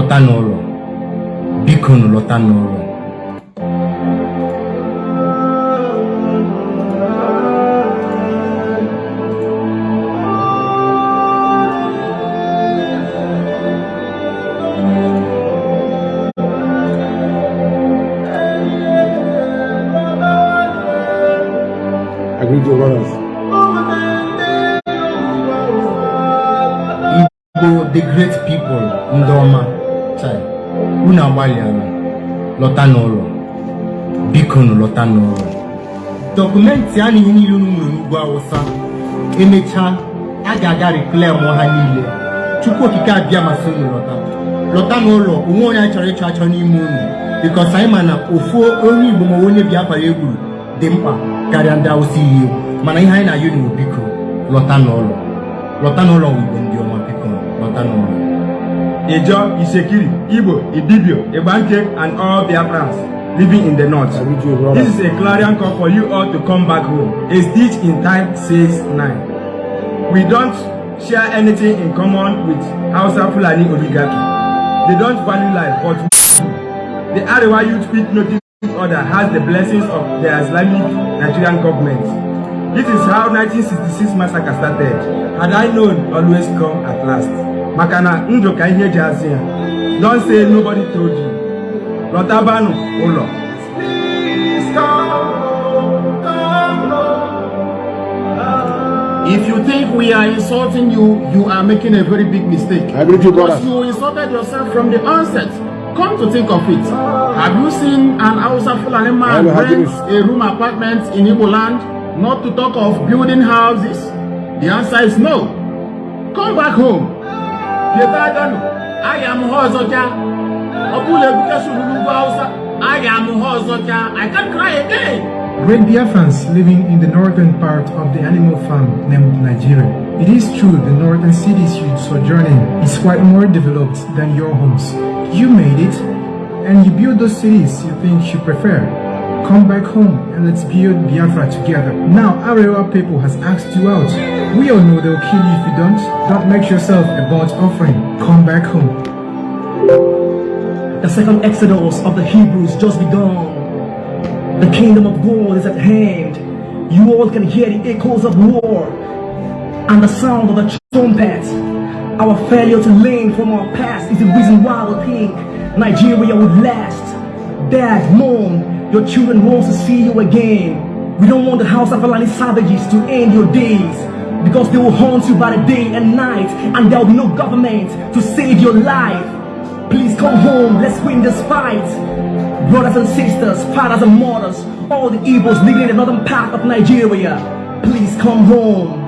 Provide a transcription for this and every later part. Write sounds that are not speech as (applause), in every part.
lọta n'ụlọ biko nu lọta n'ụlọ lọta n'ụlọ dọkụmentị a na ihe niile unu nwere n'ugwu awụsa emechaa a ga-aga reklem ha niile chukwu okike abịa masị unu lọta lọta n'ụlọ onwe onye chọrọ ịchọ achọ n'ime unu bikos anyị ma na ofu onye igbo ma onye biafra ya egburu dị mkpa karịa ndị awụsa iyi mana ihe anyị na-ayọ unu biko lọta n'ụlọ. Lọta n'ụlọ igbo ndị ọma biko lọta n'ụlọ. Ijo, Isekiri, Igbo, Idibio, Ibanke, and all Biafrans living in the north. This is a clarion call for you all to come back home. A stitch in time says nine. We don't share anything in common with Hausa Fulani oligarchy. They don't value life, but. The Arewa Youth Quick Notice Order has the blessings of the Islamic Nigerian government. This is how 1966 massacre started. Had I known, always come at last. Makana ndụ ka ihe ya. Don't say nobody told you. Lọtabanụ ụlọ. If you think we are insulting you, you are making a very big mistake. I greet you, Because you insulted yourself from the onset. Come to think of it. Have you seen an Hausa Fulani man rent a room apartment in Igbo land? Not to talk of building houses? The answer is no. Come back home. I am Hozoja. Bukeshu Lulugu Hausa. I can't cry again. Great Biafrans living in the northern part of the animal farm named Nigeria. It is true the northern cities you sojourn in is quite more developed than your homes. You made it, and you build those cities you think you prefer. Come back home and let's build Biafra together. Now Arewa people has asked you out. We all know they'll kill you if you don't. Don't make yourself a burnt offering. Come back home. The second exodus of the Hebrews just begun. The kingdom of God is at hand. You all can hear the echoes of war and the sound of the trumpet. Our failure to learn from our past is the reason why we think Nigeria would last. Dad, mom, your children want to see you again. We don't want the house of Fulani savages to end your days because they will haunt you by the day and night and there will be no government to save your life. Please come home, let's win this fight. Brothers and sisters, fathers and mothers, all the evils living in the northern part of Nigeria, please come home.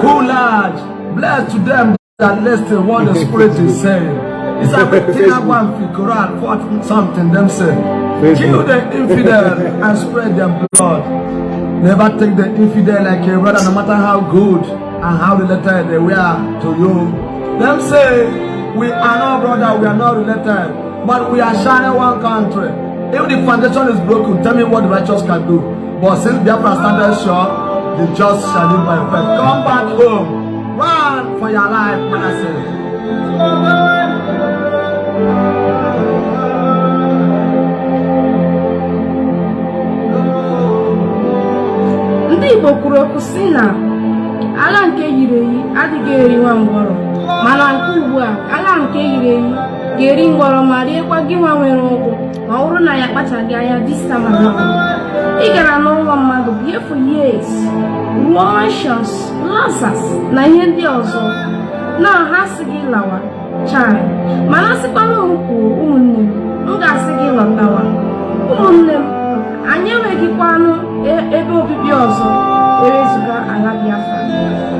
Cool blessed to them that listen what the Spirit is saying. It's everything I want Quran, what something them say. Kill the infidel and spread their blood. Never take the infidel like a brother, no matter how good and how related they were to you. Them say, we are not brother, we are not related, but we are sharing one country. If the foundation is broken, tell me what the righteous can do. But since Biafra standard sure, the just shall live by faith. Come back home. Run for your life, man. I say. Ndị igbo kwuru okwu si na agha nke yiri eyi adịghị eri nwa ngwọrọ. Mana nke ugbu a agha nke yiri eyi ga-eri ngwọrọ ma riekwa gị nwa nwere ụkwụ. Ma ọ bụrụ na ya kpachaghị anya distama ị gara n'ụlọ mmadụ bie for years ruo mansions lasas na ihe ndị ọzọ. Na ha si gị lawa chai. Mana sịkwana m kwuo ụmụnne m m ga-asị gị lọtawa. Ụmụnne m anyị enweghịkwanụ ebe obibi ọzọ ewezuga ala Biafra.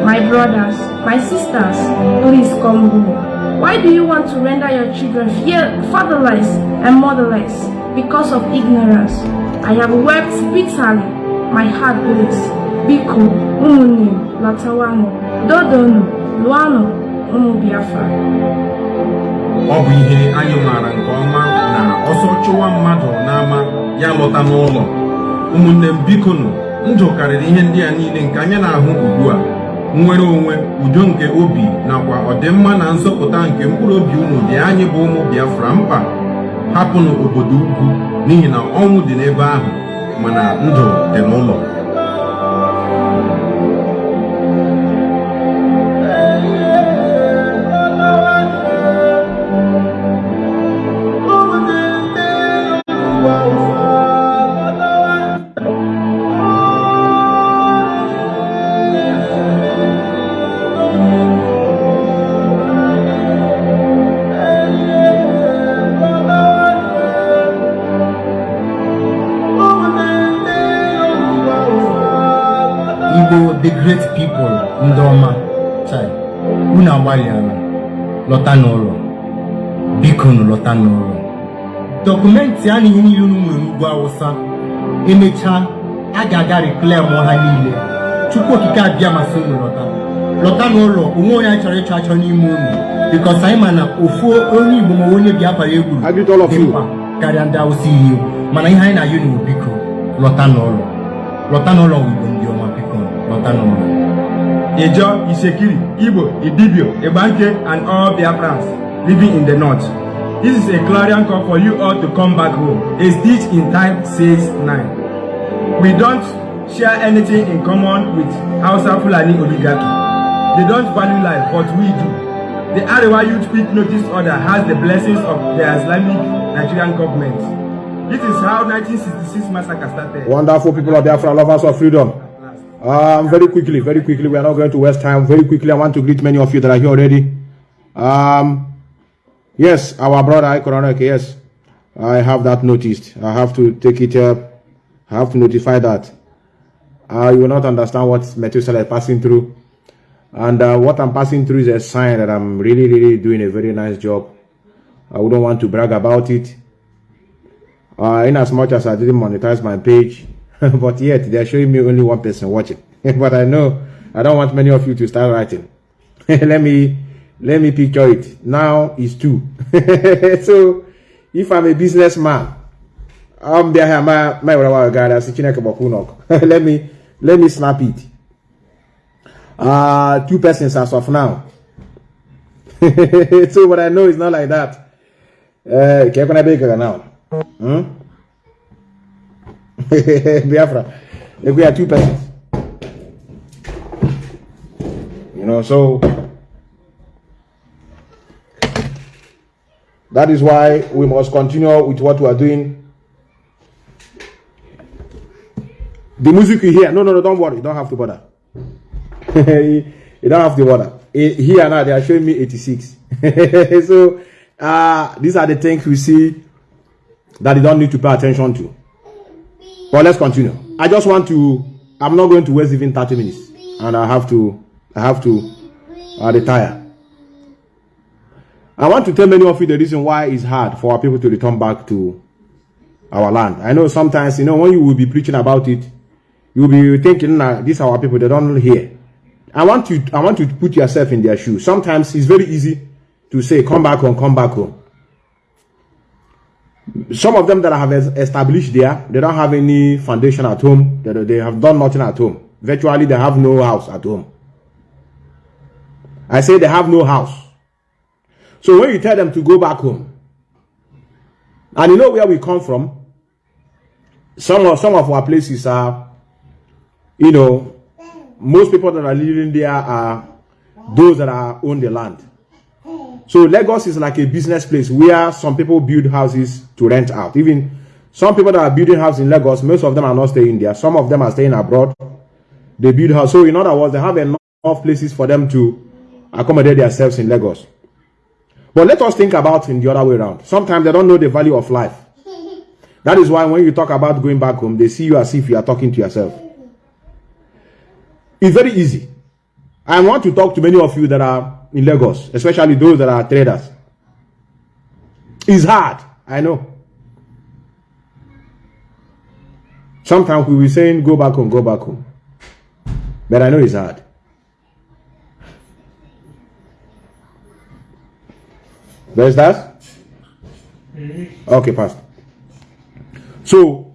My brothers my sisters please come home. Why do you want to render your children fear fatherless and motherless? Because of ignorance. I have wept bitterly. My heart bleeds. Biko ụmụnne m lọtawanụ dodonu lụanụ ụmụ Biafra. Ọ bụ ihe anyị maara nke ọma na ọsọ chụwa mmadụ n'ama ya lọta n'ụlọ ụmụnne m biko nụ ndụ karịrị ihe ndị a niile nke anyị na-ahụ ugbu a. Nnwere onwe udo nke obi nakwa ọdịmma na nzọpụta nke mkpụrụ obi unu dị anyị bụ ụmụ biafra mkpa. Hapụnụ obodo ugwu n'ihi na ọnwụ dị n'ebe ahụ mana ndụ dị n'ụlọ. Lọta n'ụlọ biko nụ lọta n'ụlọ dọkụmentị a na ihe niile unu nwere n'ugwu awụsa emechaa a ga-aga reklem ha niile chukwu okike abịa masị unu lọta lọta n'ụlọ onwe onye chọrọ ịchọ achọ n'ime unu bikos anyị ma na ofu onye igbo ma onye biafra of dị mkpa. Karịa ndị awụsa egwu mana ihe anyị na-ayọ n'ugwu biko lọta n'ụlọ lọta n'ụlọ bụ igbo ndị ọma biko lọta n'ụlọ Ijo, Isekiri, Igbo, Idibio, Ibanke, and all Biafrans living in the north. This is a clarion call for you all to come back home. A stitch in time says nine. We don't share anything in common with Hausa Fulani oligarchy. They don't value life, but we do. The Arewa Youth Peak Notice Order has the blessings of the Islamic Nigerian government. This is how 1966 massacre started. Wonderful people of Biafra, lovers of freedom. Um, very quickly, very quickly, we are not going to waste time. Very quickly, I want to greet many of you that are here already. Um, yes, our brother Ikoroneke, yes, I have that noticed. I have to take it up. I have to notify that. Uh, you will not understand what Methuselah is passing through. And uh, what I'm passing through is a sign that I'm really, really doing a very nice job. I wouldn't want to brag about it. Uh, in as much as I didn't monetize my page, (laughs) but yet they're showing me only one person watching. (laughs) but I know I don't want many of you to start writing. (laughs) let me let me picture it. Now it's two. so if I'm a businessman, I'm there my my that's let me let me snap it. Uh two persons as of now. so what I know is not like that. Uh, now? Hmm? (laughs) Biafra. If we are two persons. You know, so that is why we must continue with what we are doing. The music you hear, no, no, no, don't worry, you don't have to bother. (laughs) you don't have to bother. Here now, they are showing me 86. (laughs) so, uh, these are the things we see that you don't need to pay attention to. But let's continue. I just want to. I'm not going to waste even 30 minutes, and I have to. I have to uh, retire. I want to tell many of you the reason why it's hard for our people to return back to our land. I know sometimes, you know, when you will be preaching about it, you'll be thinking, nah, these are our people, they don't hear. I want you, I want you to put yourself in their shoes. Sometimes it's very easy to say, come back home, come back home. Some of them that have established there, they don't have any foundation at home. They, they have done nothing at home. Virtually, they have no house at home. I say they have no house. So when you tell them to go back home, and you know where we come from, some of some of our places are, you know, most people that are living there are those that are own the land. So Lagos is like a business place where some people build houses to rent out. Even some people that are building houses in Lagos, most of them are not staying there. Some of them are staying abroad. They build house. So in other words, they have enough places for them to accommodate themselves in Lagos. But let us think about in the other way around. Sometimes they don't know the value of life. (laughs) That is why when you talk about going back home, they see you as if you are talking to yourself. It's very easy. I want to talk to many of you that are in Lagos, especially those that are traders. It's hard, I know. Sometimes we will be saying go back home, go back home. But I know it's hard. There's that? Okay, Pastor. So,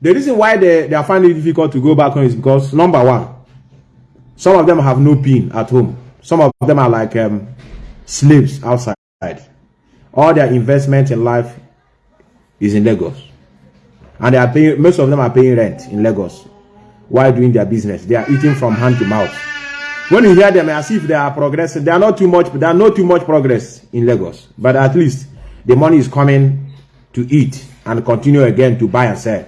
the reason why they, they are finding it difficult to go back home is because, number one, some of them have no pin at home. Some of them are like um, slaves outside. All their investment in life is in Lagos. And they are paying, most of them are paying rent in Lagos while doing their business. They are eating from hand to mouth. When you hear them as if they are progressing, they are not too much, they are not too much progress in Lagos. But at least the money is coming to eat and continue again to buy and sell.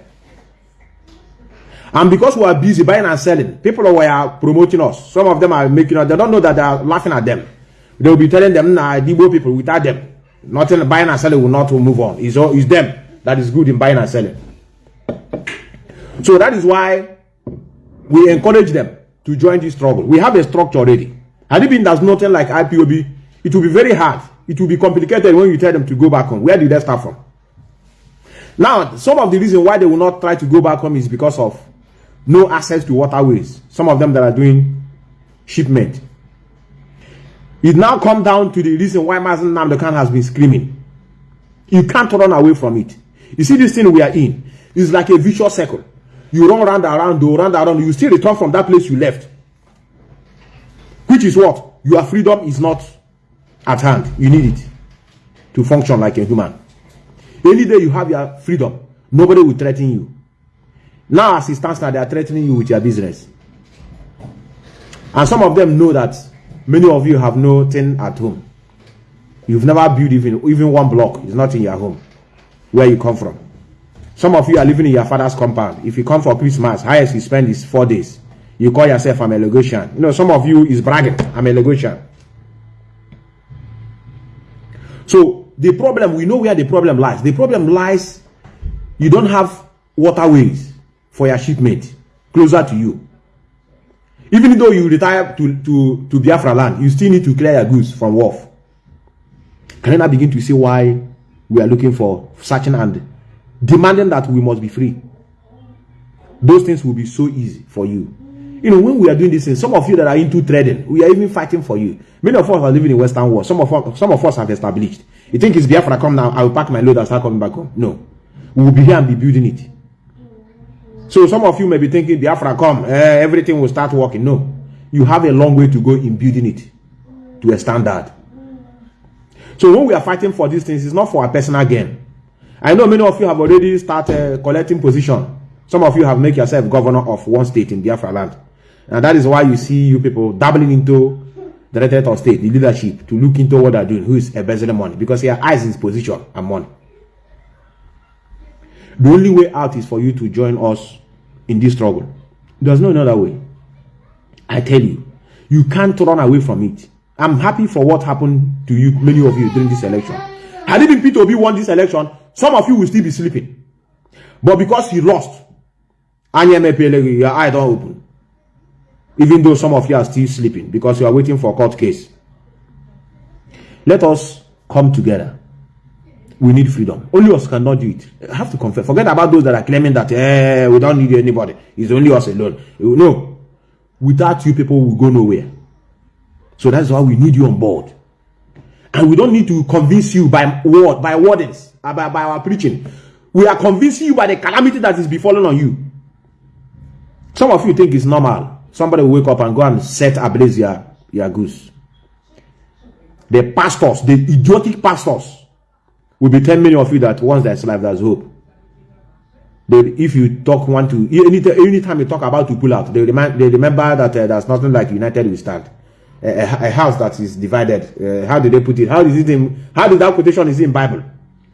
And because we are busy buying and selling, people were promoting us. Some of them are making us, they don't know that they are laughing at them. They will be telling them, nah, Igbo people without them. Nothing buying and selling will not move on. It's, all, it's them that is good in buying and selling. So that is why we encourage them to join this struggle. We have a structure already. Had it been there's nothing like IPOB, it will be very hard. It will be complicated when you tell them to go back home. Where did they start from? Now, some of the reason why they will not try to go back home is because of no access to waterways. Some of them that are doing shipment. It now come down to the reason why Mazi Nnamdi Kanu has been screaming. You can't run away from it. You see this thing we are in It's like a vicious circle. You run round around, do round around, you still return from that place you left. Which is what? Your freedom is not at hand. You need it to function like a human. Any day you have your freedom, nobody will threaten you. Now, as it stands now, they are threatening you with your business. And some of them know that many of you have no thing at home. You've never built even, even one block. It's not in your home, where you come from. Some of you are living in your father's compound. If you come for Christmas, highest you spend is four days. You call yourself I'm a Lagosian. You know, some of you is bragging, I'm a Lagosian. So the problem, we know where the problem lies. The problem lies, you don't have waterways for your shipment closer to you. Even though you retire to, to, to Biafra land, you still need to clear your goods from wharf. Can now begin to see why we are looking for searching and demanding that we must be free? Those things will be so easy for you. You know, when we are doing this some of you that are into trading, we are even fighting for you. Many of us are living in Western world. Some of us, some of us have established. You think it's Biafra come now, I will pack my load and start coming back home. No. We will be here and be building it. So some of you may be thinking, Biafra come, eh, everything will start working. No. You have a long way to go in building it to a standard. So when we are fighting for these things, it's not for our personal gain. I know many of you have already started collecting position. Some of you have made yourself governor of one state in Biafra land. And that is why you see you people dabbling into the directorate of state, the leadership, to look into what they're doing, who is a embezzling money, because your eyes is position and money. The only way out is for you to join us in this struggle. There's no other way. I tell you, you can't run away from it. I'm happy for what happened to you, many of you, during this election. Had been Peter Obi won this election, some of you will still be sleeping. But because he lost, your eye don't open. Even though some of you are still sleeping because you are waiting for a court case. Let us come together. We need freedom. Only us cannot do it. I have to confess. Forget about those that are claiming that eh, we don't need anybody. It's only us alone. No. Without you, people will go nowhere. So that's why we need you on board. And we don't need to convince you by word, by wordings, uh, by, by our preaching. We are convincing you by the calamity that is befalling on you. Some of you think it's normal. Somebody will wake up and go and set ablaze your, your goose. The pastors, the idiotic pastors, will be 10 million of you that once there's life, there's hope. They, if you talk one to any anytime you talk about to pull out, they remind they remember that uh, there's nothing like united we stand. A, a, house that is divided. Uh, how did they put it? How is it in? How did that quotation is in Bible?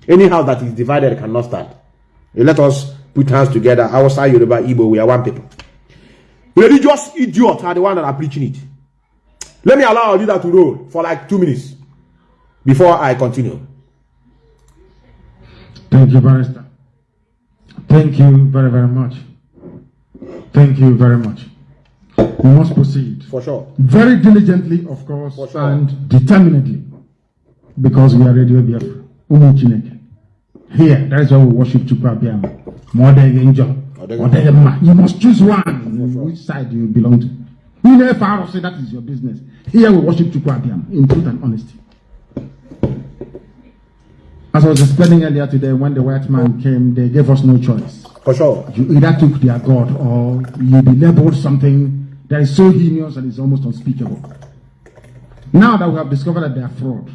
Any house that is divided cannot stand. Let us put hands together. Outside Yoruba, Igbo, we are one people. Religious idiots are the one that are preaching it. Let me allow our leader to roll for like two minutes before I continue. Thank you, Barrister. Thank you very, very much. Thank you very much. We must proceed. For sure. Very diligently, of course, sure. and determinedly. Because we are Radio Biafra. Umu Chineke. Here, that is why we worship Chukwuabiam. More than angel. Or than man. You must choose one. Which side do you belong to? You know, if I say that is your business. Here we worship Chukwuabiam in truth and honesty. As I was explaining earlier today, when the white man came, they gave us no choice. For sure. You either took their God or you be labeled something that is so heinous and is almost unspeakable. Now that we have discovered that they are fraud,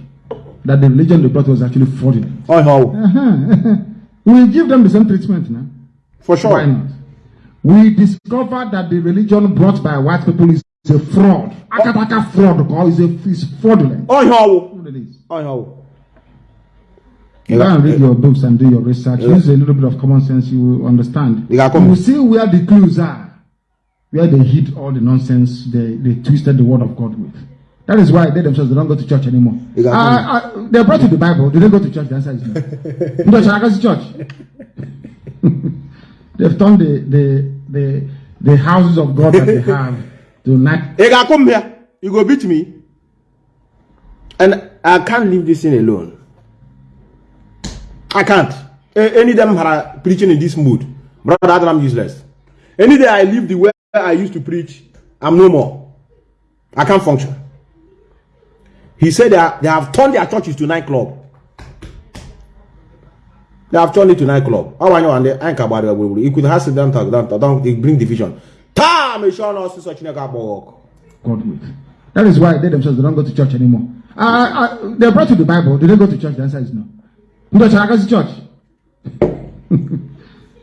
that the religion they brought was actually fraudulent, Oh, how? (laughs) we give them the same treatment now. For sure. Why not? We discovered that the religion brought by white people is a fraud. Akataka fraud, is a is fraudulent. Oh, how? What it is. Oh, how? Go and read your books and do your research. Use a little bit of common sense, you will understand. You You will see where the clues are, where they hid all the nonsense they, they twisted the word of God with. That is why they themselves they don't go to church anymore. You Uh, uh, they brought you the Bible. They don't go to church? The answer is no. (laughs) I go to church? (laughs) They've turned the, the, the, the houses of God that they have to night. You come here. You go beat me. And I can't leave this thing alone. I can't. Any them are preaching in this mood. Brother, I'm useless. Any day I leave the way I used to preach, I'm no more. I can't function. He said are, they have turned their churches to nightclub. They have turned it to nightclub. How I know and they ain't about it. You could have sit down, talk down, bring division. Time is sure not such a God with. That is why they themselves don't go to church anymore. Uh, uh, they brought you the Bible. They Do they go to church? The answer is no. No, shall I go to church? (laughs)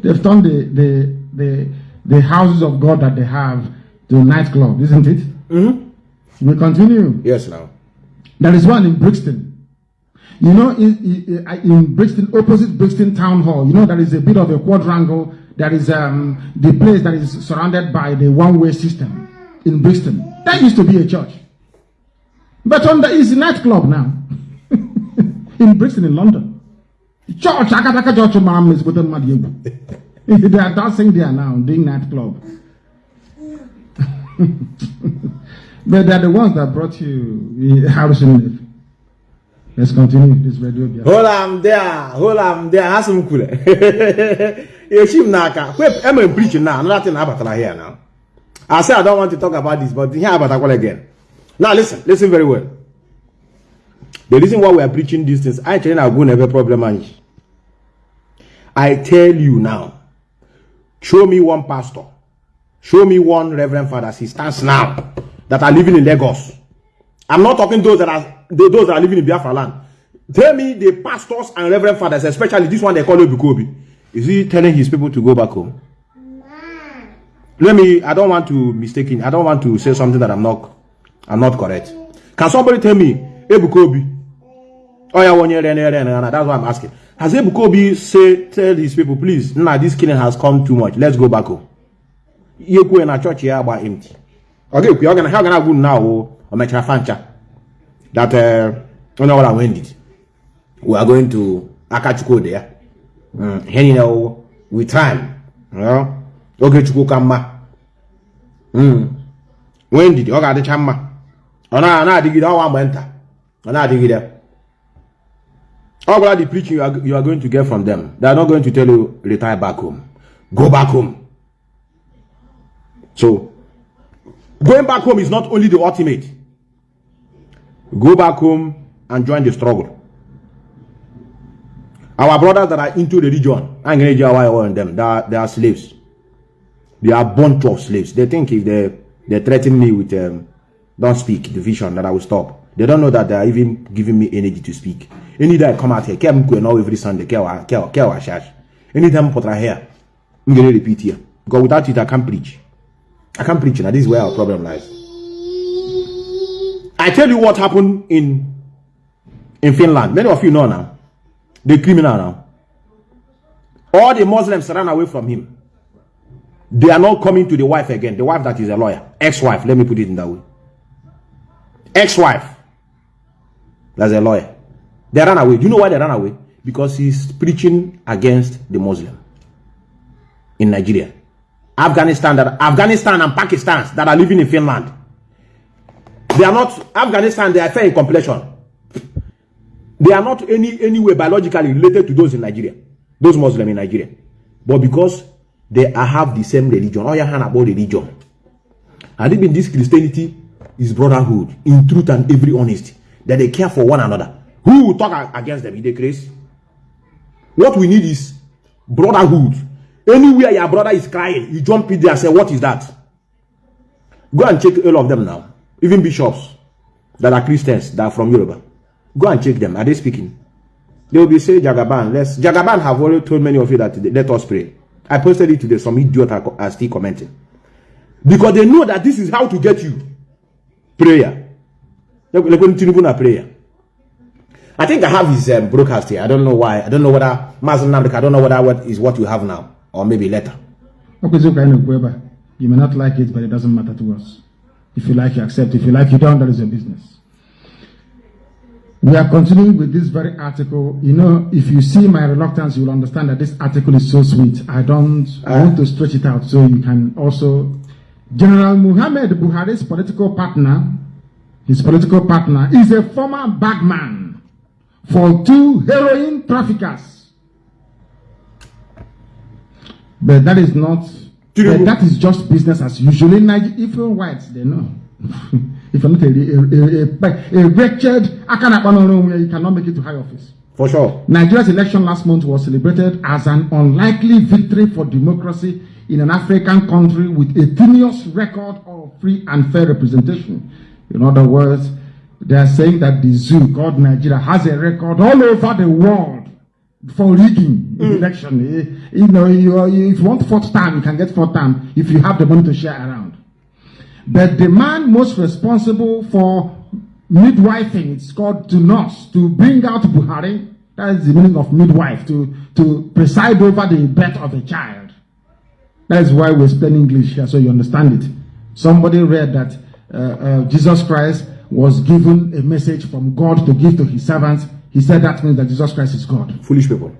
They've turned the, the, the, the houses of God that they have to nightclub, isn't it? Mm-hmm. We continue. Yes, now. There is one in Brixton. You know, in, in, in Brixton, opposite Brixton Town Hall, you know, there is a bit of a quadrangle. That is um, the place that is surrounded by the one way system in Brixton. That used to be a church. But on the, it's a nightclub now. (laughs) in Brixton, in London. Church, Akataka Church, Mama is with them. They are dancing there now, doing nightclub. (laughs) but they're the ones that brought you Harrison. Let's continue this radio. Biafra. Hold am there, hold (laughs) am there, ha some cool. Eshim naka. Wait, I'm preaching now. Another thing about here now. I say I don't want to talk about this, but here about Akwala again. Now listen, listen very well. The reason why we are preaching these things, I tell you now, go never problem. I tell you now, show me one pastor, show me one reverend father, he stands now, that are living in Lagos. I'm not talking those that are the- those that are living in Biafra land. Tell me the pastors and reverend fathers, especially this one they call Ebuka Obi. Is he telling his people to go back home? Let me. I don't want to mistaken. I don't want to say something that I'm not. I'm not correct. Can somebody tell me Ebuka Obi? Oh yeah, one year, then, then, then, that's why I'm asking. Has Ebuka Obi say tell his people, please, nah, this killing has come too much. Let's go back home. Yekwe na church here about empty. Okay, we're gonna how gonna go now or mechara fancha that uh you know what I went it. We are going to Akachukwu there. Mm, here you know with time. You know, okay, Chukwu kama. Mm. When did ọ ga-adịcha mma ọ na na-adịgide ọnwa mgbe nta ọ na-adịgide ọ gwara the preaching you are, you are going to get from them? They are not going to tell you retire back home. Go back home. So going back home is not only the ultimate. Go back home and join the struggle. Our brothers that are into religion i'm going to on them they are, they are slaves. They are bunch of slaves. They think if they they threaten me with um, don't speak division that i will stop they don't know that they are even giving me energy to speak. Any day i come out here care mkwe now every sunday care wa care care wa shash. Anytime put here i'm going to repeat here. Because without it i can't preach. I can't preach now this is where our problem lies. I tell you what happened in in finland. Many of you know now. The criminal now. All the muslims ran away from him. They are not coming to the wife again. The wife that is a lawyer, ex-wife. Let me put it in that way. Ex-wife. That's a lawyer. They ran away. Do you know why they ran away? Because he's preaching against the Muslim in Nigeria, Afghanistan. That Afghanistan and Pakistan that are living in Finland. They are not Afghanistan. They are fair in complexion. They are not any any way biologically related to those in Nigeria, those Muslim in Nigeria, but because they are, have the same religion. All your hand about religion. And even this Christianity is brotherhood in truth and every honesty. That they care for one another. Who will talk against them? Is they crazy? What we need is brotherhood. Anywhere your brother is crying, you jump in there and say, What is that? Go and check all of them now. Even bishops that are Christians that are from Yoruba. Go and check them. Are they speaking? They will be saying Jagaban. Let's Jagaban have already told many of you that let us pray. I posted it today. Some idiot are still commenting. Because they know that this is how to get you. Prayer. Prayer. I think I have his um, broadcast here. I don't know why. I don't know whether Mazi Nnamdi Kanu, I don't know whether what is what you have now or maybe later. Okay, so kind of You may not like it, but it doesn't matter to us. If you like, you accept. If you like, you don't. That is your business. We are continuing with this very article. You know, if you see my reluctance, you'll understand that this article is so sweet. I don't, I want to stretch it out so you can also. General Muhammad Buhari's political partner, his political partner, is a former bagman for two heroin traffickers. But that is not, that is just business as usual. In Nigeria, even whites, they know. (laughs) if you're not a, a, a, a wretched, you cannot make it to high office. For sure. Nigeria's election last month was celebrated as an unlikely victory for democracy in an African country with a tenuous record of free and fair representation. In other words, they are saying that the zoo called Nigeria has a record all over the world for rigging mm. election. Eh, you know, you, if you want fourth time, you can get fourth time if you have the money to share around. But the man most responsible for midwifing, it's called to nurse, to bring out Buhari, that is the meaning of midwife, to, to preside over the birth of a child. That is why we're speaking English here, so you understand it. Somebody read that Uh, uh, Jesus Christ was given a message from God to give to his servants. He said that means that Jesus Christ is God. Foolish people.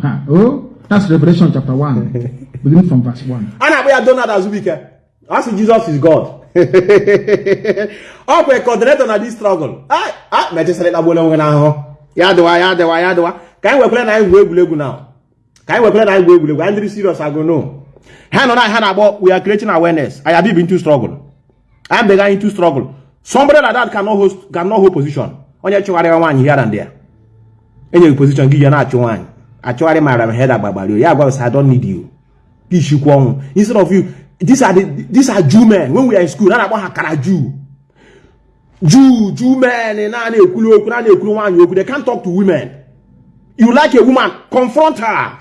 Huh. Oh, that's Revelation chapter 1, (laughs) beginning from verse 1. Anna, we are done that as we can. As Jesus is God. ọ kwa coordinator na this struggle ah, ah, a mechisara ịkpagbuola onwe n'ahụhụ ya dịwa ya dịwa ya dịwa ka anyị wekwere na anyị gwu egwuregwu na ka anyị wekwere na anyị gwu egwuregwu anyị dịrị serious agono ha nọ na ha na-agbọ we are creating awareness I have been into struggle I am beginning into struggle. Somebody like that cannot host cannot hold position. Onye chụgharịwa nwaanyị here and there. Enyeghị position gị ya na-achụ nwaanyị. Achụgharị mara m head agbagbari ya agwa I don't need you. Gị ishikwa ọnwụ. Instead of you these are the these are Jew men. When we are in school na na-akpọ ha kara Jew. Jew Jew men na na-ekwulu okwu na na-ekwulu nwaanyị okwu. They can't talk to women. You like a woman confront her.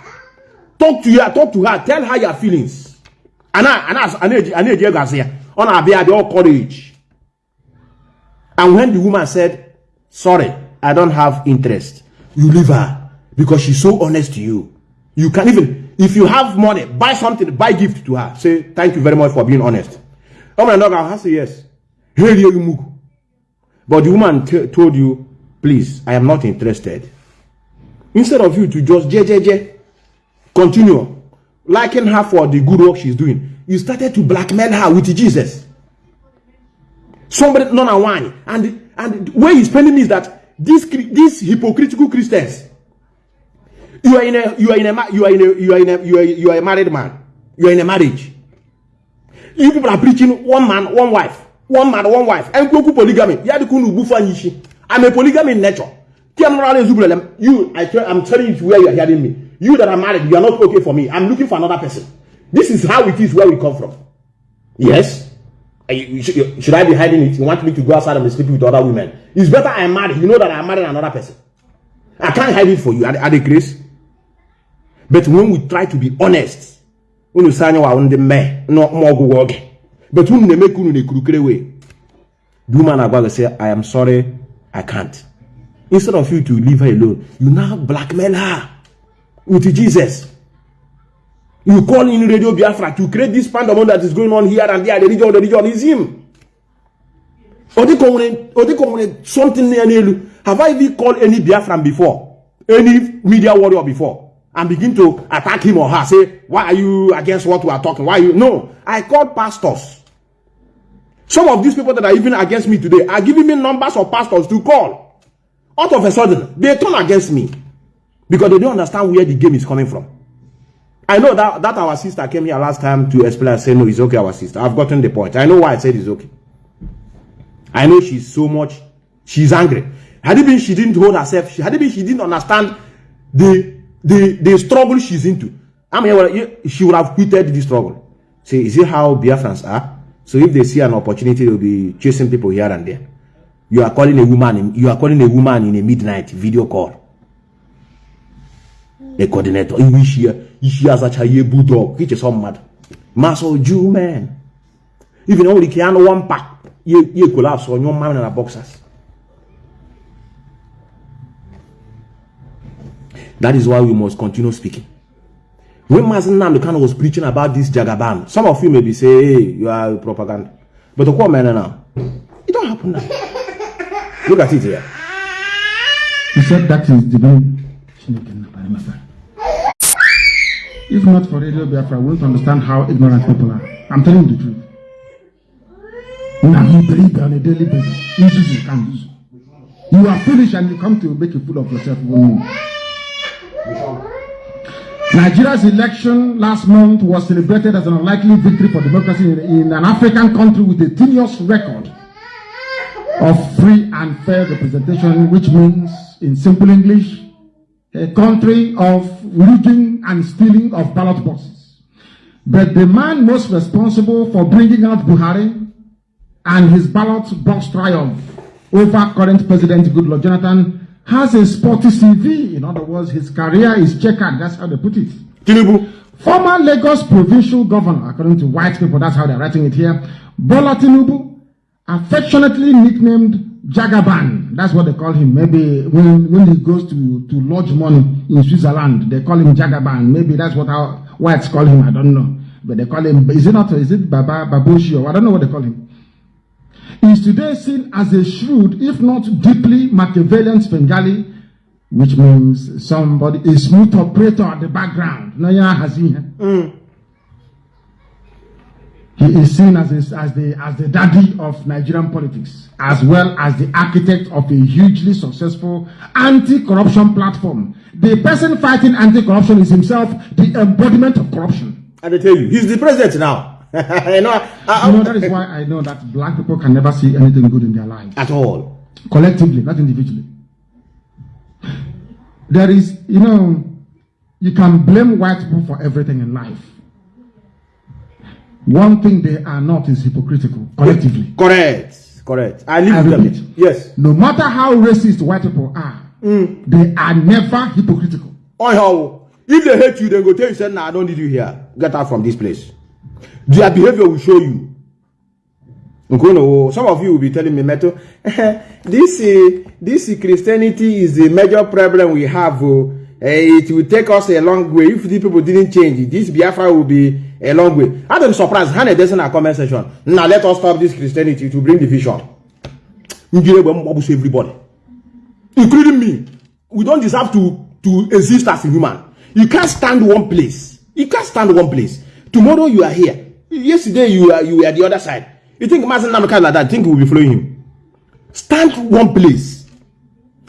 Talk to her talk to her. Tell her your feelings. Ana ana ana-eji ego asị ya ọ na-abịa abịa all courage and when the woman said sorry I don't have interest you leave her because she's so honest to you you can even if you have money, buy something, buy gift to her. Say, thank you very much for being honest. Oh my dog, I say yes. But the woman told you, please, I am not interested. Instead of you to just JJJ, continue liking her for the good work she's doing, you started to blackmail her with Jesus. Somebody, none and one. And, and where he's spending is that these, these hypocritical Christians, you are in a you are in a you are in a you are in a you are, you are a married man. You are in a marriage. You people are preaching one man, one wife, one man, one wife. And go polygamy. I'm a polygamy in nature. You, I I'm telling you where you are hearing me. You that are married, you are not okay for me. I'm looking for another person. This is how it is where we come from. Yes. Should I be hiding it? You want me to go outside and sleep with other women? It's better I'm married. You know that I'm married another person. I can't hide it for you. Are, are the grace? But when we try to be honest, when you say on the me, no more go work. But when they make you the crooked way, the woman about say, I am sorry, I can't. Instead of you to leave her alone, you now blackmail her with Jesus. You call in Radio Biafra to create this pandemonium that is going on here and there. The region, the region is him. They something near Have I even called any Biafran before? Any media warrior before? and begin to attack him or her. Say, why are you against what we are talking? Why you? No, I called pastors. Some of these people that are even against me today are giving me numbers of pastors to call. Out of a sudden, they turn against me because they don't understand where the game is coming from. I know that, that our sister came here last time to explain and say, no, it's okay, our sister. I've gotten the point. I know why I said it's okay. I know she's so much, she's angry. Had it been she didn't hold herself, she, had it been she didn't understand the the the struggle she's into. I mean, she would have quitted the struggle. See, is it how Biafrans are? So if they see an opportunity, they'll be chasing people here and there. You are calling a woman. You are calling a woman in a midnight video call. A coordinator in which she, she has a child bulldog, which is some mad. Muscle Jew man. Even only can one pack, you you collapse on your man in a boxers. That is why we must continue speaking. When Mazi Nnamdi Kanu was preaching about this Jagaban, some of you may be saying, hey, you are propaganda. But the what man now? It don't happen now. Look at it here. He said that is the way If not for Radio Biafra, we won't understand how ignorant people are. I'm telling you the truth. Now you believe on a daily basis. You You are foolish and you come to make a fool of yourself more. Nigeria's election last month was celebrated as an unlikely victory for democracy in, in an African country with a tenuous record of free and fair representation, which means, in simple English, a country of rigging and stealing of ballot boxes. But the man most responsible for bringing out Buhari and his ballot box triumph over current President Goodluck Jonathan has a sporty CV. In other words, his career is checkered. That's how they put it. Tinubu. Former Lagos provincial governor, according to white people, that's how they're writing it here. Bola Tinubu, affectionately nicknamed Jagaban. That's what they call him. Maybe when, when he goes to, to lodge money in Switzerland, they call him Jagaban. Maybe that's what how whites call him. I don't know. But they call him, is it not, is it Baba, Babushi or I don't know what they call him is today seen as a shrewd, if not deeply Machiavellian Svengali, which means somebody, a smooth operator at the background. Mm. He is seen as, a, as, the, as the daddy of Nigerian politics, as well as the architect of a hugely successful anti-corruption platform. The person fighting anti-corruption is himself the embodiment of corruption. I tell you, he's the president now. (laughs) you know, I, I, you know, that is why I know that black people can never see anything good in their lives. At all. Collectively, not individually. There is, you know, you can blame white people for everything in life. One thing they are not is hypocritical, collectively. Correct. Correct. I live I with them. Yes. No matter how racist white people are, mm. they are never hypocritical. Oh, how? If they hate you, they go tell you, say, nah, I don't need you here. Get out from this place. Their behavior will show you. Some of you will be telling me, Meto, this, uh, this Christianity is the major problem we have. Uh, it will take us a long way. If the people didn't change, this Biafra will be a long way. I'm surprised. Hannah doesn't a comment section. Now let us stop this Christianity to bring division. Everybody, including me. We don't deserve to, to exist as a human. You can't stand one place. You can't stand one place. Tomorrow you are here. Yesterday you are you were the other side. You think Mazi Nnamdi Kanu like that? Think we will be following him? Stand one place.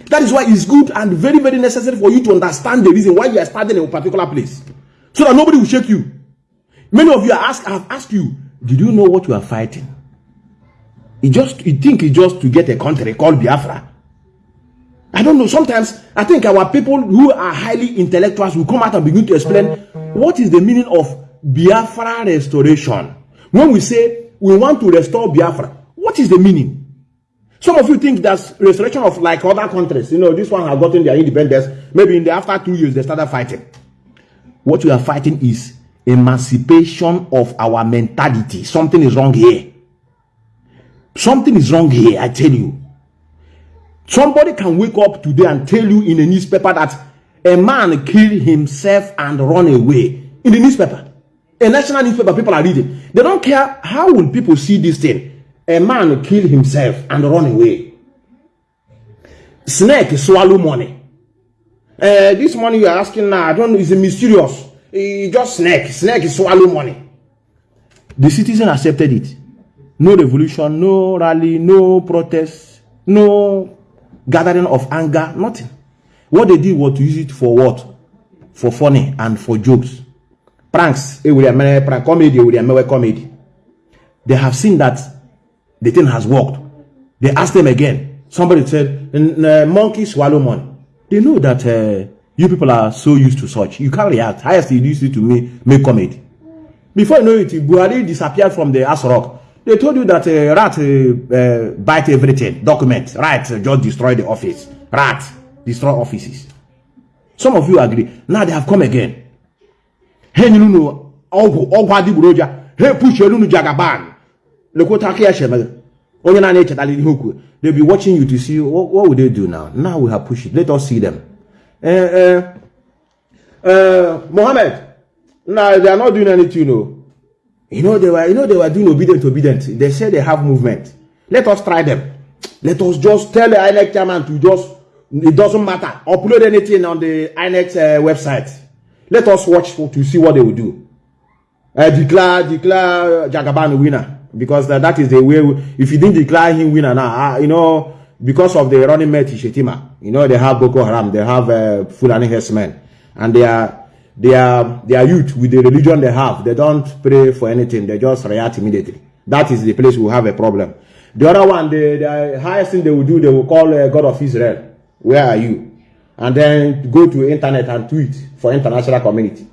That is why it's good and very very necessary for you to understand the reason why you are standing in a particular place, so that nobody will shake you. Many of you are asked have asked you, did you know what you are fighting? You just you think it's just to get a country called Biafra. I don't know. Sometimes I think our people who are highly intellectuals will come out and begin to explain what is the meaning of Biafra restoration. When we say we want to restore Biafra, what is the meaning? Some of you think that's restoration of like other countries. You know, this one has gotten their independence. Maybe in the after two years they started fighting. What we are fighting is emancipation of our mentality. Something is wrong here. Something is wrong here, I tell you. Somebody can wake up today and tell you in a newspaper that a man killed himself and run away in the newspaper a national newspaper people are reading. They don't care how will people see this thing. A man kill himself and run away. Snake swallow money. Uh, this money you are asking now, I don't know, is mysterious. It's just snake. Snake swallow money. The citizen accepted it. No revolution, no rally, no protest, no gathering of anger, nothing. What they did was to use it for what? For funny and for jokes pranks emere prank comedy comedy they have seen that the thing has worked they asked them again somebody said monkey swallow money they know that uh, You people are so used to such. You can't react. Highest you used to me make comment. Before you know it, Buhari disappeared from the Aso Rock. They told you that uh, rat uh, uh, bite everything. Document. Rat uh, just destroy the office. Rat destroy offices. Some of you agree. Now they have come again. Hey, you know, adịgboroja ha push nu jagaban lekwota aka onye na echetala ihe okwu they be watching you to see what, what would they do now now we have pushed it let us see them uh, uh, uh, Mohammed now they are not doing anything no. You know they were you know they were doing obedient obedient. They say they have movement. Let us try them. Let us just tell the INEC chairman to just it doesn't matter. Upload anything on the INEC uh, website. Let us watch for, to see what they will do. Uh, declare declare Jagaban winner. Because that, that is the way. We, if you didn't declare him winner now, uh, you know, because of the running mate Shettima, you know, they have Boko Haram, they have uh, Fulani herdsmen, and they are they are they are youth with the religion they have. They don't pray for anything. They just react immediately. That is the place we have a problem. The other one, the, the highest thing they will do, they will call uh, God of Israel. Where are you? And then go to internet and tweet for international community.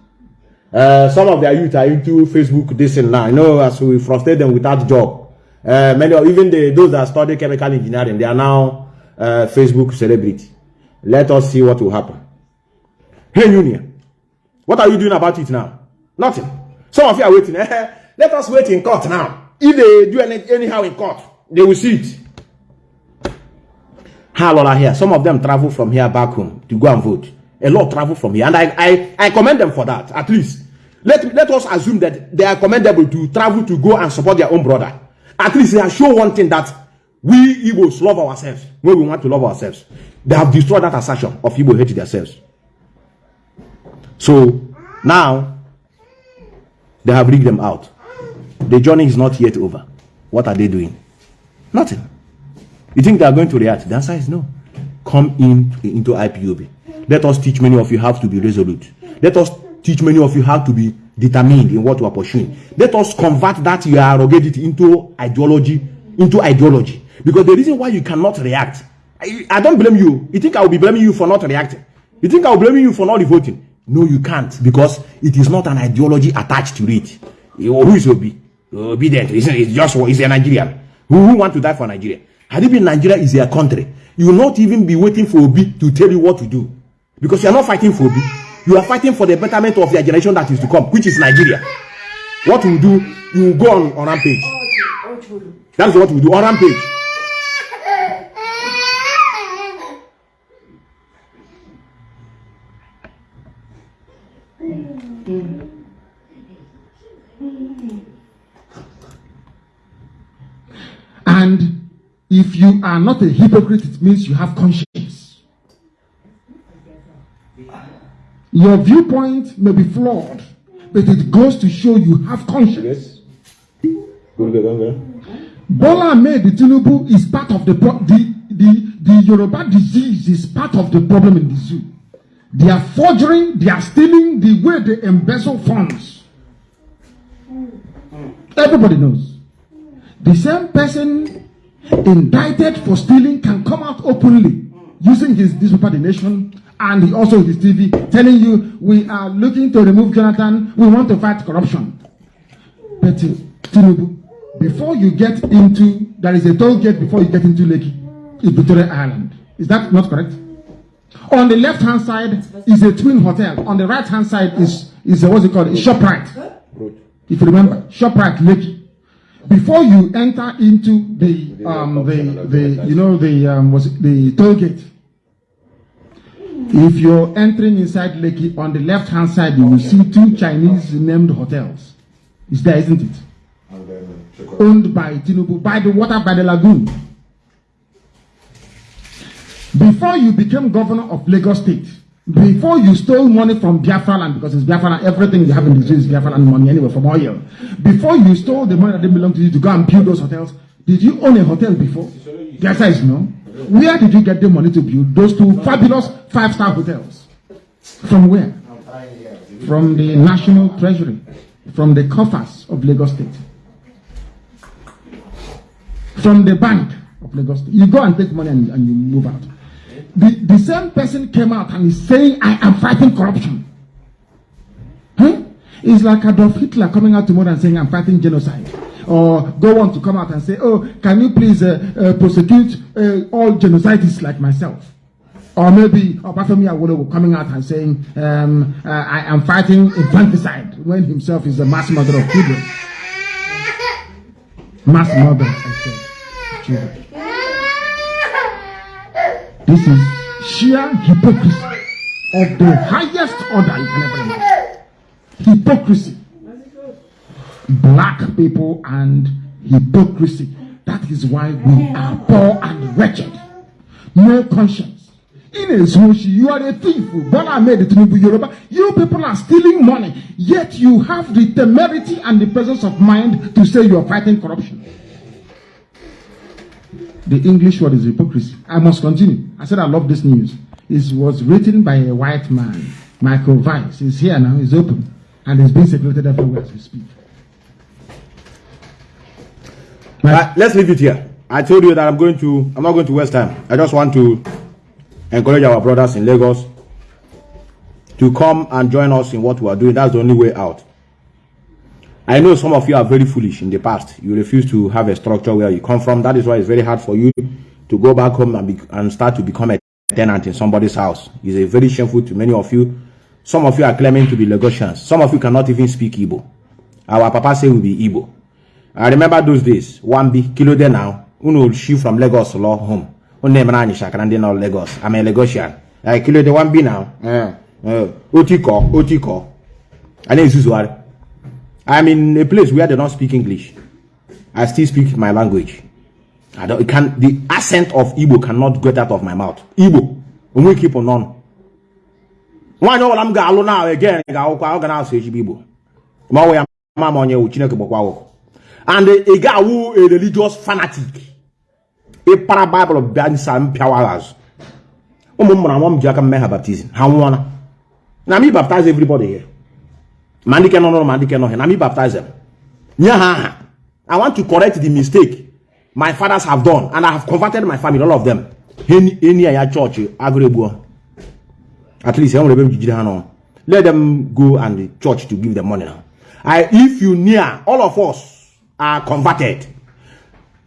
Uh, some of their youth are into Facebook this and now. You know, as we frustrate them without job. Uh, many of, even the, those that study chemical engineering, they are now uh, Facebook celebrity. Let us see what will happen. Hey, Union, what are you doing about it now? Nothing. Some of you are waiting. (laughs) Let us wait in court now. If they do any, anyhow in court, they will see it. How here? Some of them travel from here back home to go and vote. A lot travel from here, and I, I, I commend them for that. At least let let us assume that they are commendable to travel to go and support their own brother. At least they have shown one thing that we Igbos love ourselves when we want to love ourselves. They have destroyed that assertion of Igbo hate themselves. So now they have rigged them out. The journey is not yet over. What are they doing? Nothing. You think they are going to react? The answer is no. Come in into IPOB. Let us teach many of you how to be resolute. Let us teach many of you how to be determined in what you are pursuing. Let us convert that you are arrogated into ideology, into ideology. Because the reason why you cannot react, I, I don't blame you. You think I will be blaming you for not reacting? You think I will blame you for not voting? No, you can't because it is not an ideology attached to it. Who is Obi? Obedient. It's, it's just it's a Nigerian. Who, who want to die for Nigeria? Had it been Nigeria is their country, you will not even be waiting for Obi to tell you what to do. Because you are not fighting for Obi. You are fighting for the betterment of your generation that is to come, which is Nigeria. What you do, you will go on, on rampage. That's what we do on rampage. And if you are not a hypocrite, it means you have conscience. Your viewpoint may be flawed, but it goes to show you have conscience. Bola Ahmed Tinubu is part of the, the, the, the Yoruba disease is part of the problem in the zoo. They are forging, they are stealing the way they embezzle funds. Everybody knows. The same person indicted for stealing can come out openly using his newspaper, The Nation, and he also his TV, telling you we are looking to remove Jonathan, we want to fight corruption. But uh, Tinubu, before you get into, there is a toll gate before you get into Lekki, in Victoria Island. Is that not correct? On the left hand side is a twin hotel. On the right hand side is, is a, what's it called? ShopRite. If you remember, ShopRite Lekki before you enter into the um the the you know the um was the toll gate? If you're entering inside Lekki on the left hand side you will see two Chinese named hotels. It's there isn't it? Owned by Tinubu by the water by the lagoon. Before you became governor of Lagos State before you stole money from Biafra land, because it's Biafra land, everything you have in street is Biafra land money anyway from oil. Before you stole the money that didn't belong to you to go and build those hotels, did you own a hotel before? The answer is no. Where did you get the money to build those two fabulous five-star hotels? From where? From the National Treasury, from the coffers of Lagos State, from the bank of Lagos State. You go and take money and, and you move out. The, the same person came out and is saying, I am fighting corruption. Huh? It's like Adolf Hitler coming out tomorrow and saying, I'm fighting genocide. Or go on to come out and say, oh, can you please uh, uh, prosecute uh, all genocidists like myself? Or maybe Obafemi Awolowo coming out and saying, um, uh, I am fighting infanticide when himself is a mass murderer of children. Mass murder, I said, children. This is sheer hypocrisy of the highest order you can ever imagine. Hypocrisy. Black people and hypocrisy. That is why we are poor and wretched. No conscience. In a Zoshi, you are a thief. Made it Yoruba. You people are stealing money, yet you have the temerity and the presence of mind to say you are fighting corruption. The English word is hypocrisy. I must continue. I said I love this news. It was written by a white man, Michael Weiss. He's here now, he's open, and it's being circulated everywhere as we speak. Let's leave it here. I told you that I'm going to, I'm not going to waste time. I just want to encourage our brothers in Lagos to come and join us in what we are doing. That's the only way out. I know some of you are very foolish in the past. You refuse to have a structure where you come from. That is why it's very hard for you to go back home and, be, and start to become a tenant in somebody's house. It's a very shameful to many of you. Some of you are claiming to be Lagosians. Some of you cannot even speak Igbo. Our papa say we be Igbo. I remember those days. One be kilo there now. Uno shoot from Lagos law home. Unne mrani shakara ndi na Lagos. I'm a Lagosian. I kilo the one be now. Uh, uh, otiko, otiko. Then Suzuari. I'm in a place where they don't speak English. I still speak my language. I don't can the accent of Igbo cannot get out of my mouth. Igbo. We keep on on. Nwaanyị ọbụla m ga-alụ na again na-asụ Igbo. Onye wụ Chineke gbakwa awụkọ. And ị ga-awụ a religious fanatic. Ịpara Bible bịa nsa mpịawa azụ. Ụmụ m mụrụ anwụ m ji aka mme ha baptizim. Ha nwụọla. Na baptize everybody here. Ma ndị ke nọ n'ụlọ ma ndị ke nọ here na me baptize them. Nye ha aha i want to correct the mistake my fathers have done and i have converted my family all of them. Eni ya chọọchị agụrụ egbuo at least enwere ebe m jijide ha n'ọnụ let them go and the church to give them money now. I, if you near all of us are converted.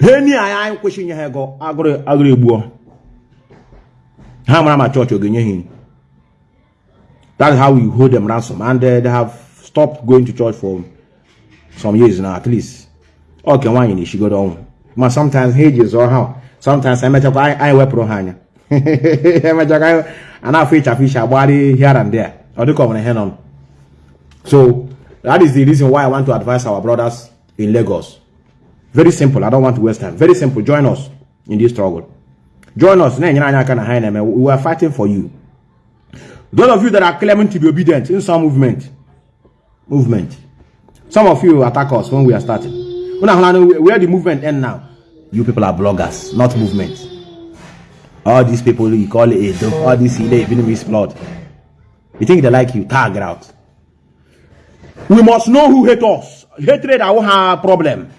Ha ni ya anyị kwesịrị inye ha ego agụrụ agụrụ egbuo ha mara ma chọọchị ọ ga-enye ha that's how we hold them ransom. And uh, they have stopped going to church for some years now at least. Okay nwaanyị na-eshigodo ọnwụ ma sometimes ha eji zụọ ha sometimes i anyị wepụrụ ha anya (laughs) emechakwa anyị a na-afụ ịchafụ iche agbagharị here and there. Dịka ọ nwere ihe nọ so that is the reason why i want to advise our brothers in lagos. Very simple i don't want to waste time. Very simple join us in this struggle. Join us we are fighting for you. Those of you that are claiming to be obedient in some movement movement. Some of you attack us when we are starting. Where the movement end now? You people are bloggers, not movement. All these people you call it all these Vietnamese blood. You think they like you? Tag out. We must know who hate us. Hatred, I won't have problem.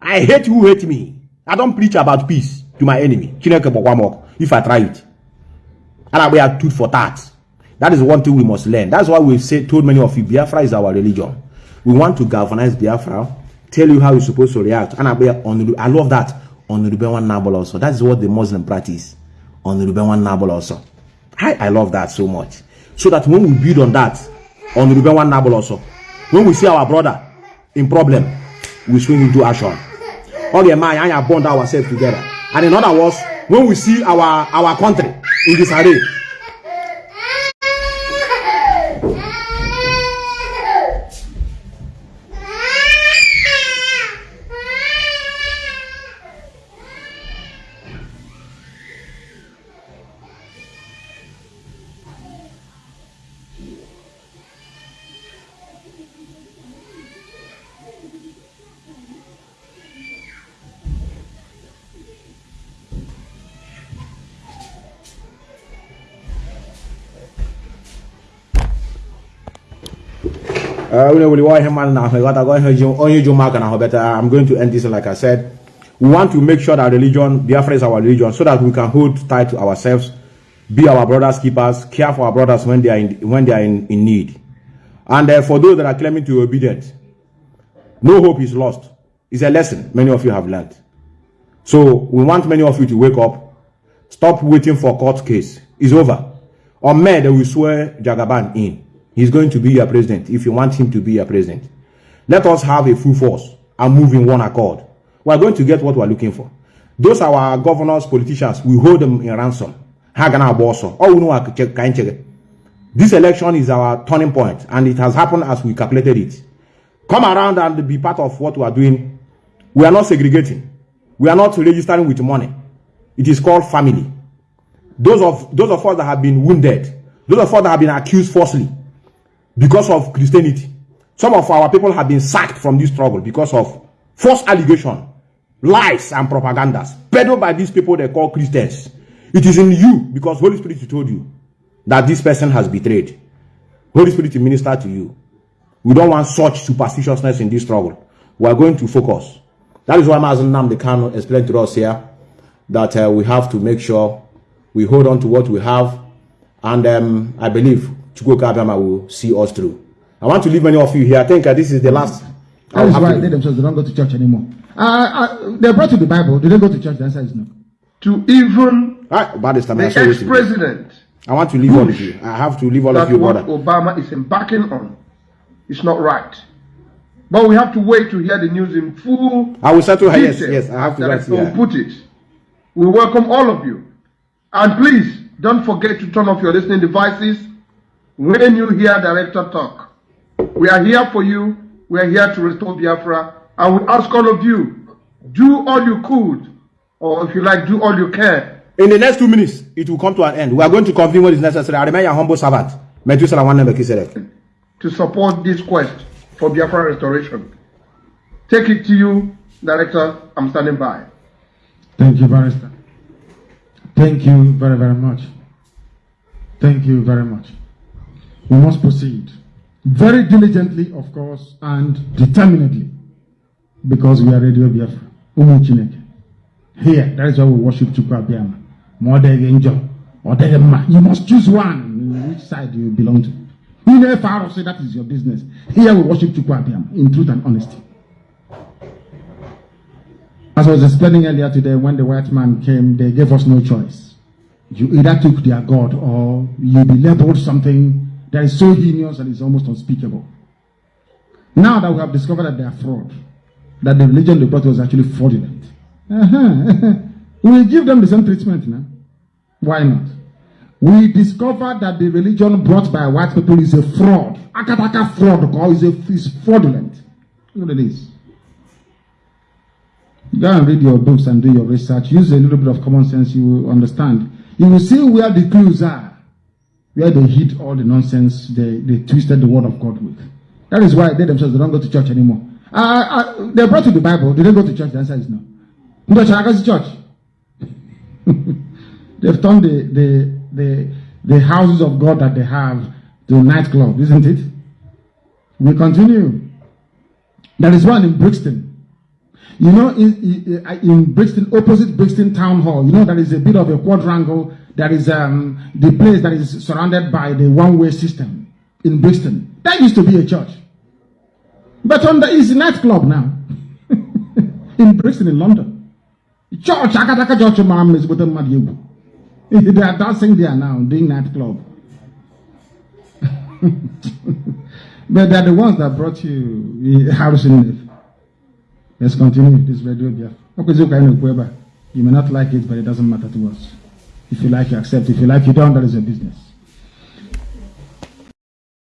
I hate who hate me. I don't preach about peace to my enemy. If I try it. And I will have tooth for that. That is one thing we must learn. That's why we've said, told many of you, Biafra is our religion. We want to galvanize Biafra, tell you how you're supposed to react. And I love that on the Ruben Nabal also. That is what the Muslim practice on the Ruben Nabal also. I, I love that so much. So that when we build on that, on the Ruben Nabal also, when we see our brother in problem, we swing into action. Okay, man, I bond ourselves together. And in other words, when we see our, our country in disarray, I'm going to end this like I said. We want to make sure that religion, Biafra is our religion, so that we can hold tight to ourselves be our brothers keepers, care for our brothers when they are in, when they are in, in need. And uh, for those that are claiming to be obedient, no hope is lost. It's a lesson many of you have learned. So we want many of you to wake up. Stop waiting for court case. It's over. On May, they will swear Jagaban in. He's going to be your president if you want him to be your president. Let us have a full force and move in one accord. We are going to get what we are looking for. Those are our governors, politicians. We hold them in ransom. This election is our turning point, and it has happened as we calculated it. Come around and be part of what we are doing. We are not segregating. We are not registering with money. It is called family. Those of those of us that have been wounded, those of us that have been accused falsely because of Christianity. Some of our people have been sacked from this struggle because of false allegation, lies and propagandas peddled by these people they call Christians. It is in you because Holy Spirit told you that this person has betrayed. Holy Spirit minister to you. We don't want such superstitiousness in this struggle. We are going to focus. That is why Mazi Nnamdi Kanu explained to us here that uh, we have to make sure we hold on to what we have. And um, I believe Chukwuka Abiyama will see us through. I want to leave many of you here. I think uh, this is the last. That is why they themselves they don't go to church anymore. Uh, uh, they brought you the Bible. Did they go to church? The answer is no. To even Right, about this the I ex-president I want to leave all of you. I have to leave all of you, what brother. Obama is embarking on It's not right. But we have to wait to hear the news in full. I will settle her. Yes, yes, I have to as write Director here. will put it. We welcome all of you. And please, don't forget to turn off your listening devices when you hear Director talk. We are here for you. We are here to restore Biafra. I would ask all of you, do all you could, or if you like, do all you can In the next two minutes, it will come to an end. We are going to confirm what is necessary. I remain your humble servant. Methuselah Nwanne Melchizedek. to support this quest for Biafra restoration. Take it to you, Director. I'm standing by. Thank you, Barrister. Thank you very, very much. Thank you very much. We must proceed very diligently, of course, and determinedly, because we are Radio Biafra. Umu. Here, that is why we worship Chukwu Abiyama. Ma ọ dịghị njọ, ọ dịghị mma. You must choose one, which side you belong to. Never far say that is your business. Here we worship Chukwu Abiyama in truth and honesty. As I was explaining earlier today, when the white man came, they gave us no choice. You either took their God or you be labeled something that is so heinous that is almost unspeakable. Now that we have discovered that they are fraud, that the religion they brought was actually fraudulent, uh-huh. (laughs) we give them the same treatment now. Why not? We discovered that the religion brought by white people is a fraud. Akataka fraud, is, a, is fraudulent. Look at this. Go and read your books and do your research. Use a little bit of common sense, you will understand. You will see where the clues are, where they hid all the nonsense they, they twisted the word of God with. That is why they themselves they don't go to church anymore. Uh, uh, they brought to the Bible. They they go to church? The answer is no. No church. church. (laughs) They've turned the, the, the, the houses of God that they have to nightclub, isn't it? We continue. There is one in Brixton. You know, in, in, in Brixton, opposite Brixton Town Hall, you know, there is a bit of a quadrangle. There is um, the place that is surrounded by the one-way system in Brixton. That used to be a church. But on the, it's a nightclub now. (laughs) in Brixton, in London. Church, Akataka Church, Mom is with them. They are dancing there now, doing nightclub. (laughs) but they're the ones that brought you Harrison. Let's continue this radio here. You may not like it, but it doesn't matter to us. If you like, you accept. If you like, you don't, that is your business.